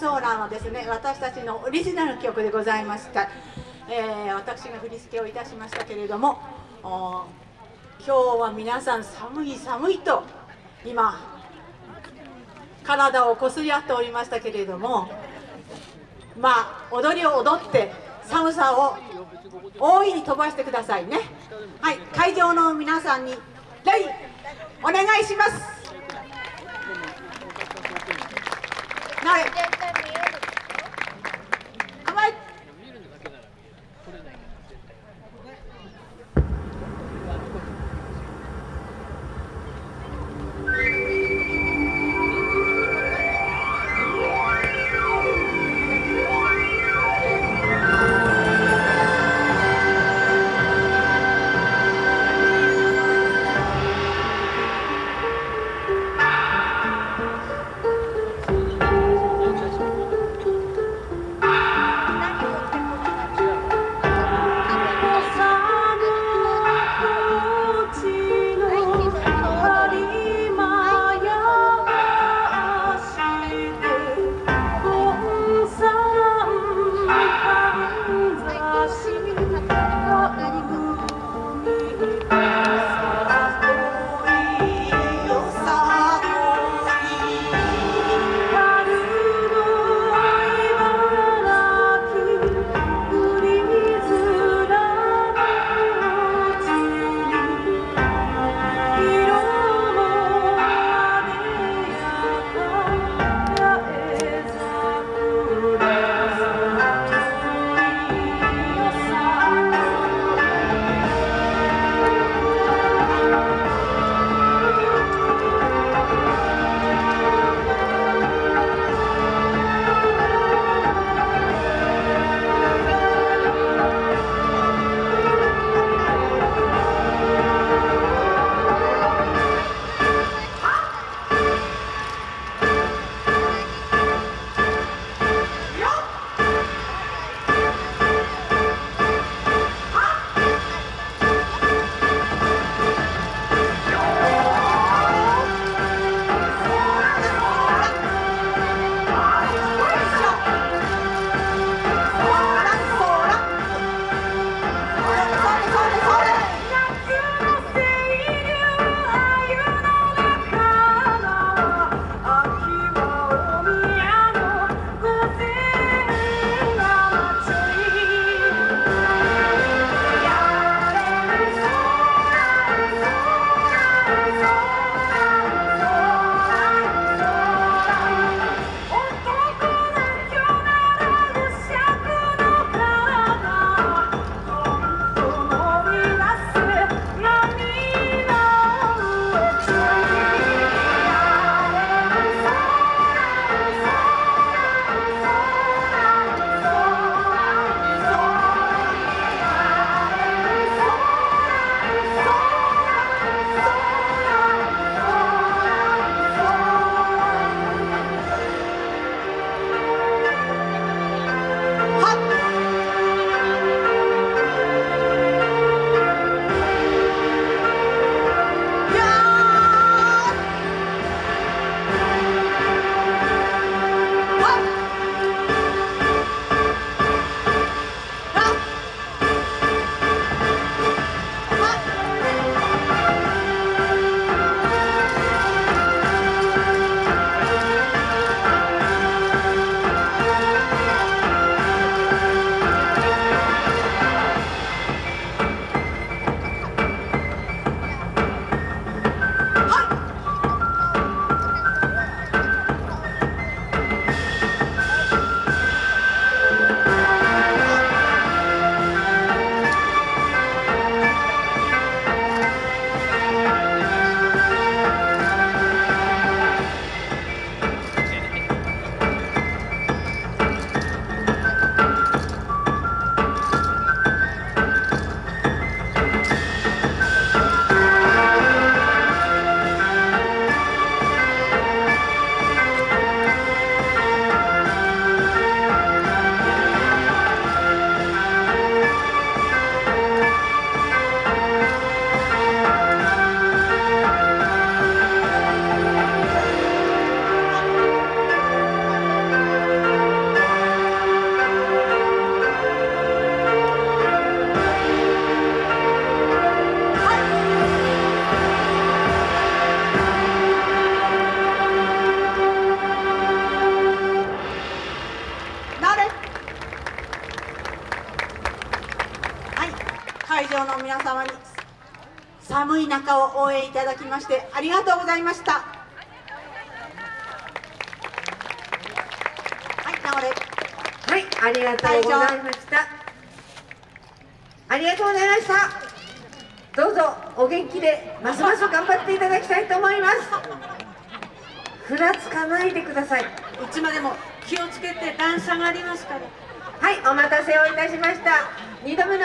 ソーランはですね私たちのオリジナル曲でございました、えー、私が振り付けをいたしましたけれども今日は皆さん寒い寒いと今体をこすり合っておりましたけれどもまあ踊りを踊って寒さを大いに飛ばしてくださいね。はい会場の皆さんに礼お願いします。Now, はい寒い中を応援いただきましてありがとうございましたはい流れはい、ありがとうございました。ありがとうございました。どうぞお元気でますます頑張っていただきたいと思います。ふらつかないでください。いつまでも気をつけて段差がありますからはい、お待たせをいたしました。二度目の